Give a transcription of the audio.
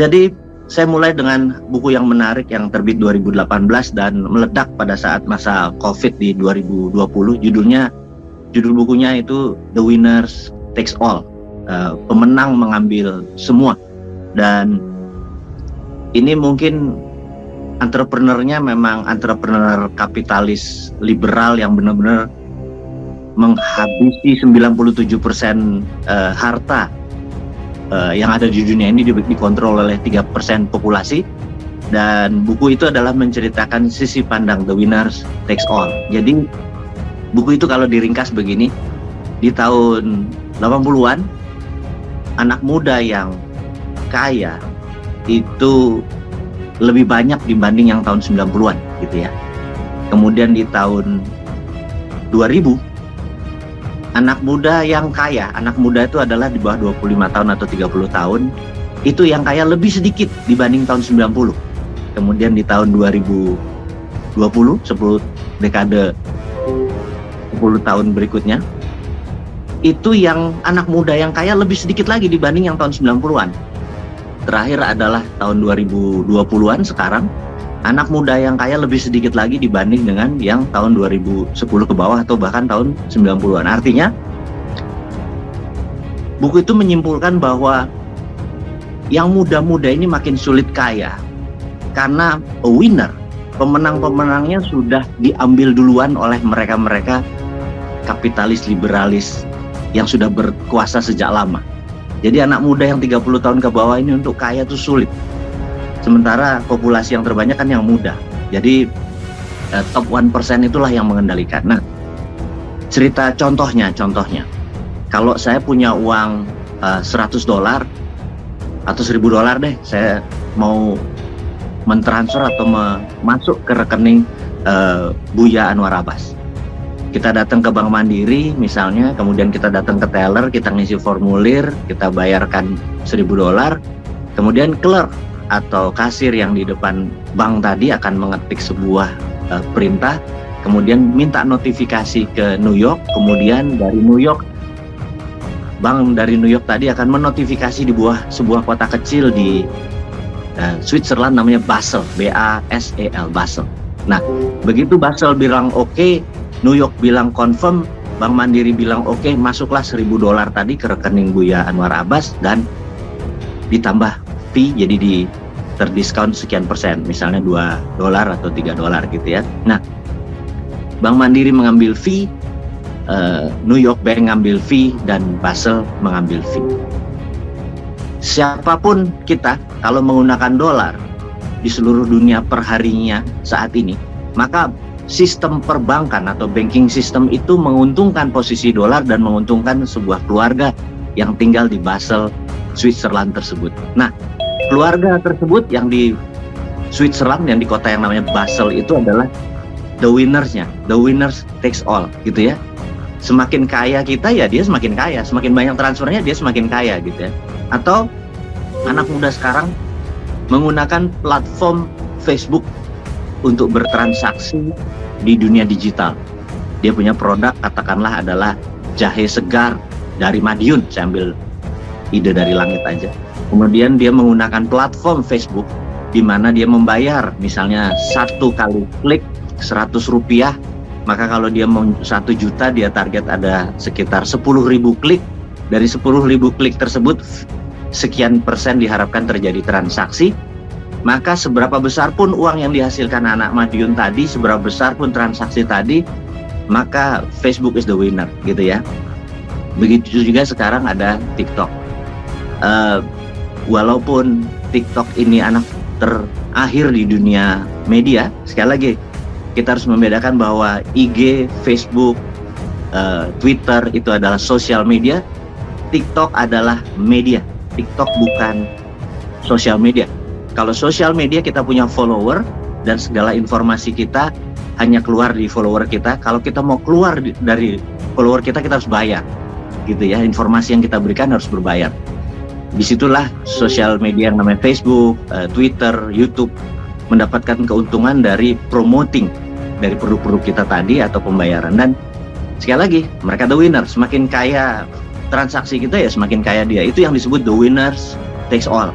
Jadi saya mulai dengan buku yang menarik yang terbit 2018 dan meledak pada saat masa COVID di 2020. Judulnya, judul bukunya itu The Winners Takes All. Uh, pemenang mengambil semua. Dan ini mungkin entrepreneurnya memang entrepreneur kapitalis liberal yang benar-benar menghabisi 97% uh, harta uh, yang ada di dunia ini dikontrol oleh tiga persen populasi dan buku itu adalah menceritakan sisi pandang the winners takes all. Jadi buku itu kalau diringkas begini, di tahun 80-an anak muda yang kaya itu lebih banyak dibanding yang tahun 90-an gitu ya. Kemudian di tahun 2000 anak muda yang kaya, anak muda itu adalah di bawah 25 tahun atau 30 tahun, itu yang kaya lebih sedikit dibanding tahun 90. Kemudian di tahun 2020, 10 dekade 10 tahun berikutnya, itu yang anak muda yang kaya lebih sedikit lagi dibanding yang tahun 90-an. Terakhir adalah tahun 2020-an sekarang, anak muda yang kaya lebih sedikit lagi dibanding dengan yang tahun 2010 ke bawah atau bahkan tahun 90-an. Artinya buku itu menyimpulkan bahwa yang muda-muda ini makin sulit kaya karena a winner, pemenang-pemenangnya sudah diambil duluan oleh mereka-mereka kapitalis liberalis yang sudah berkuasa sejak lama. Jadi anak muda yang 30 tahun ke bawah ini untuk kaya itu sulit Sementara populasi yang terbanyak kan yang muda. Jadi eh, top 1% itulah yang mengendalikan. Nah, cerita contohnya, contohnya. Kalau saya punya uang eh, 100 dolar atau 1000 dolar deh, saya mau mentransfer atau masuk ke rekening eh, Buya Anwar Abbas. Kita datang ke Bank Mandiri misalnya, kemudian kita datang ke teller, kita ngisi formulir, kita bayarkan 1000 dolar, kemudian clerk atau kasir yang di depan bank tadi akan mengetik sebuah uh, perintah, kemudian minta notifikasi ke New York, kemudian dari New York bank dari New York tadi akan menotifikasi di buah sebuah kota kecil di uh, Switzerland namanya Basel, B A S E L Basel. Nah, begitu Basel bilang oke, okay, New York bilang confirm, Bank Mandiri bilang oke, okay, masuklah 1000 dolar tadi ke rekening Buya Anwar Abbas dan ditambah fee jadi di terdiskon sekian persen, misalnya 2 dolar atau 3 dolar gitu ya. Nah, Bank Mandiri mengambil fee, uh, New York Bank mengambil fee, dan Basel mengambil fee. Siapa pun kita, kalau menggunakan dolar di seluruh dunia perharinya saat ini, maka sistem perbankan atau banking system itu menguntungkan posisi dolar dan menguntungkan sebuah keluarga yang tinggal di Basel, Switzerland tersebut. Nah, keluarga tersebut yang di Switzerland yang di kota yang namanya Basel itu adalah the winnersnya. The winners takes all gitu ya. Semakin kaya kita ya dia semakin kaya. Semakin banyak transfernya dia semakin kaya gitu ya. Atau anak muda sekarang menggunakan platform Facebook untuk bertransaksi di dunia digital. Dia punya produk katakanlah adalah jahe segar dari Madiun. Saya ambil ide dari langit aja kemudian dia menggunakan platform Facebook di mana dia membayar misalnya satu kali klik 100 rupiah maka kalau dia mau satu juta dia target ada sekitar 10.000 klik. Dari 10.000 klik tersebut sekian persen diharapkan terjadi transaksi. Maka seberapa besar pun uang yang dihasilkan anak Madiun tadi seberapa besar pun transaksi tadi maka Facebook is the winner gitu ya. Begitu juga sekarang ada TikTok. Uh, walaupun TikTok ini anak terakhir di dunia media, sekali lagi kita harus membedakan bahwa IG, Facebook, uh, Twitter itu adalah sosial media, TikTok adalah media. TikTok bukan sosial media. Kalau sosial media kita punya follower dan segala informasi kita hanya keluar di follower kita. Kalau kita mau keluar dari follower kita kita harus bayar, gitu ya. Informasi yang kita berikan harus berbayar di situlah sosial media yang namanya Facebook, uh, Twitter, YouTube mendapatkan keuntungan dari promoting dari produk-produk kita tadi atau pembayaran. Dan sekali lagi mereka the winner. Semakin kaya transaksi kita ya semakin kaya dia. Itu yang disebut the winners takes all